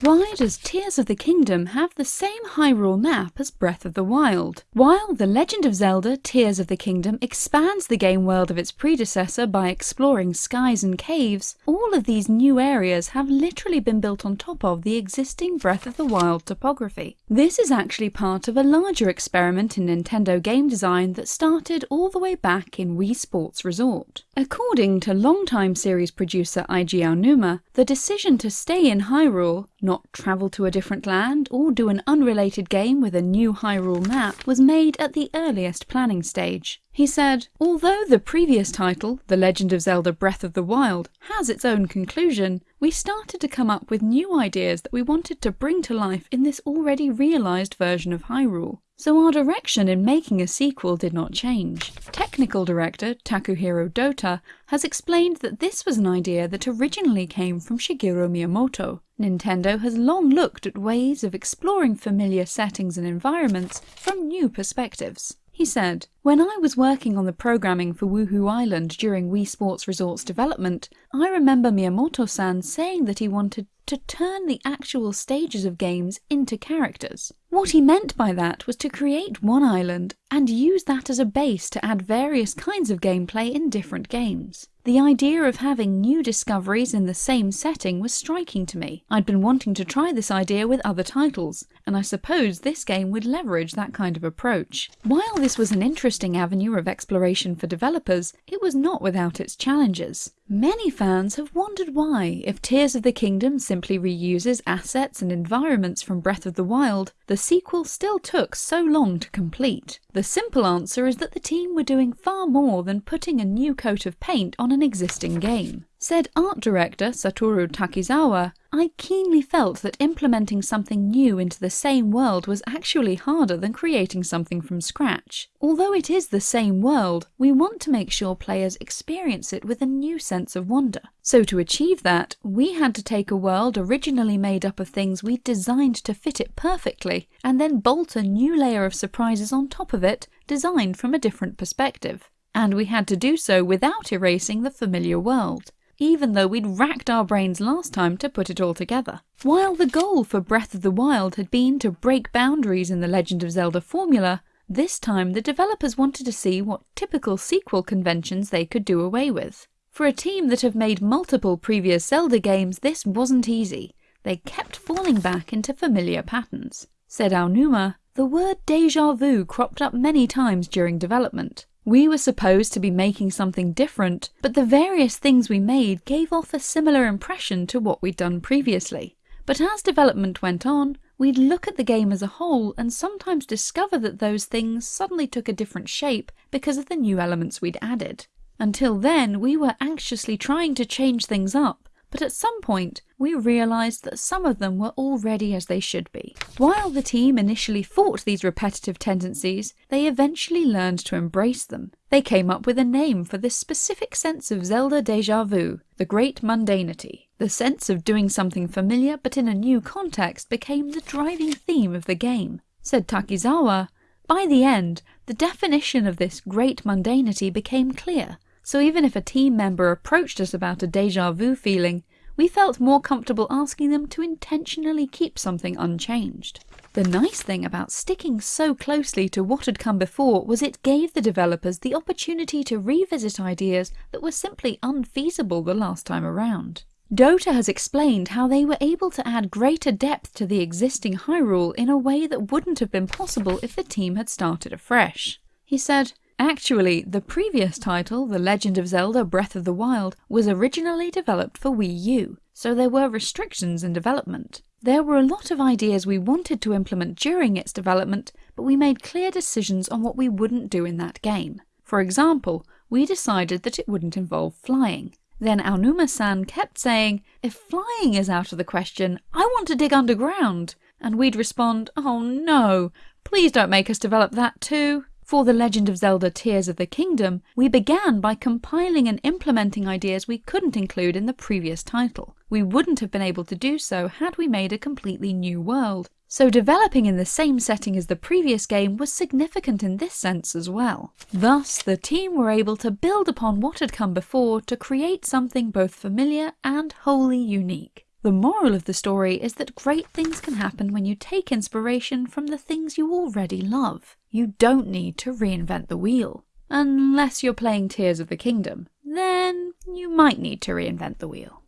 Why does Tears of the Kingdom have the same Hyrule map as Breath of the Wild? While The Legend of Zelda Tears of the Kingdom expands the game world of its predecessor by exploring skies and caves, all of these new areas have literally been built on top of the existing Breath of the Wild topography. This is actually part of a larger experiment in Nintendo game design that started all the way back in Wii Sports Resort. According to longtime series producer Eiji Aonuma, the decision to stay in Hyrule not travel to a different land or do an unrelated game with a new Hyrule map was made at the earliest planning stage. He said, Although the previous title, The Legend of Zelda Breath of the Wild, has its own conclusion, we started to come up with new ideas that we wanted to bring to life in this already realised version of Hyrule. So our direction in making a sequel did not change. Technical director Takuhiro Dohta has explained that this was an idea that originally came from Shigeru Miyamoto. Nintendo has long looked at ways of exploring familiar settings and environments from new perspectives. He said, When I was working on the programming for Wuhu Island during Wii Sports Resort's development, I remember Miyamoto-san saying that he wanted to turn the actual stages of games into characters. What he meant by that was to create one island and use that as a base to add various kinds of gameplay in different games. The idea of having new discoveries in the same setting was striking to me. I'd been wanting to try this idea with other titles, and I suppose this game would leverage that kind of approach. While this was an interesting avenue of exploration for developers, it was not without its challenges. Many fans have wondered why, if Tears of the Kingdom simply reuses assets and environments from Breath of the Wild, the sequel still took so long to complete. The simple answer is that the team were doing far more than putting a new coat of paint on an existing game. Said art director Satoru Takizawa, I keenly felt that implementing something new into the same world was actually harder than creating something from scratch. Although it is the same world, we want to make sure players experience it with a new sense of wonder. So to achieve that, we had to take a world originally made up of things we'd designed to fit it perfectly, and then bolt a new layer of surprises on top of it, designed from a different perspective. And we had to do so without erasing the familiar world even though we'd racked our brains last time to put it all together. While the goal for Breath of the Wild had been to break boundaries in the Legend of Zelda formula, this time the developers wanted to see what typical sequel conventions they could do away with. For a team that have made multiple previous Zelda games, this wasn't easy. They kept falling back into familiar patterns. Said Aonuma, the word deja vu cropped up many times during development. We were supposed to be making something different, but the various things we made gave off a similar impression to what we'd done previously. But as development went on, we'd look at the game as a whole and sometimes discover that those things suddenly took a different shape because of the new elements we'd added. Until then, we were anxiously trying to change things up, but at some point we realised that some of them were already as they should be. While the team initially fought these repetitive tendencies, they eventually learned to embrace them. They came up with a name for this specific sense of Zelda deja vu, the great mundanity. The sense of doing something familiar but in a new context became the driving theme of the game. Said Takizawa, by the end, the definition of this great mundanity became clear. So even if a team member approached us about a deja vu feeling, we felt more comfortable asking them to intentionally keep something unchanged. The nice thing about sticking so closely to what had come before was it gave the developers the opportunity to revisit ideas that were simply unfeasible the last time around. Dohta has explained how they were able to add greater depth to the existing Hyrule in a way that wouldn't have been possible if the team had started afresh. He said, Actually, the previous title, The Legend of Zelda Breath of the Wild, was originally developed for Wii U, so there were restrictions in development. There were a lot of ideas we wanted to implement during its development, but we made clear decisions on what we wouldn't do in that game. For example, we decided that it wouldn't involve flying. Then Aonuma-san kept saying, if flying is out of the question, I want to dig underground. And we'd respond, oh no, please don't make us develop that too. For The Legend of Zelda Tears of the Kingdom, we began by compiling and implementing ideas we couldn't include in the previous title. We wouldn't have been able to do so had we made a completely new world. So developing in the same setting as the previous game was significant in this sense as well. Thus, the team were able to build upon what had come before to create something both familiar and wholly unique. The moral of the story is that great things can happen when you take inspiration from the things you already love. You don't need to reinvent the wheel. Unless you're playing Tears of the Kingdom, then you might need to reinvent the wheel.